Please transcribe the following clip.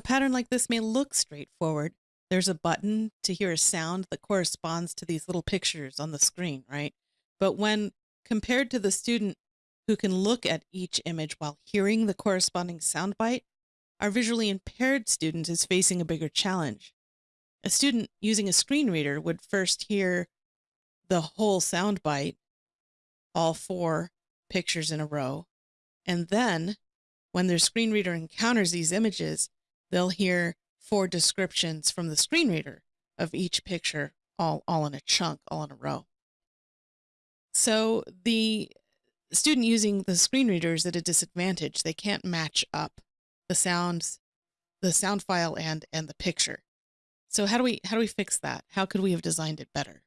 A pattern like this may look straightforward. There's a button to hear a sound that corresponds to these little pictures on the screen, right? But when compared to the student who can look at each image while hearing the corresponding sound bite, our visually impaired student is facing a bigger challenge. A student using a screen reader would first hear the whole sound bite, all four pictures in a row, and then when their screen reader encounters these images, they'll hear four descriptions from the screen reader of each picture all, all in a chunk, all in a row. So the student using the screen reader is at a disadvantage. They can't match up the sounds, the sound file and and the picture. So how do we how do we fix that? How could we have designed it better?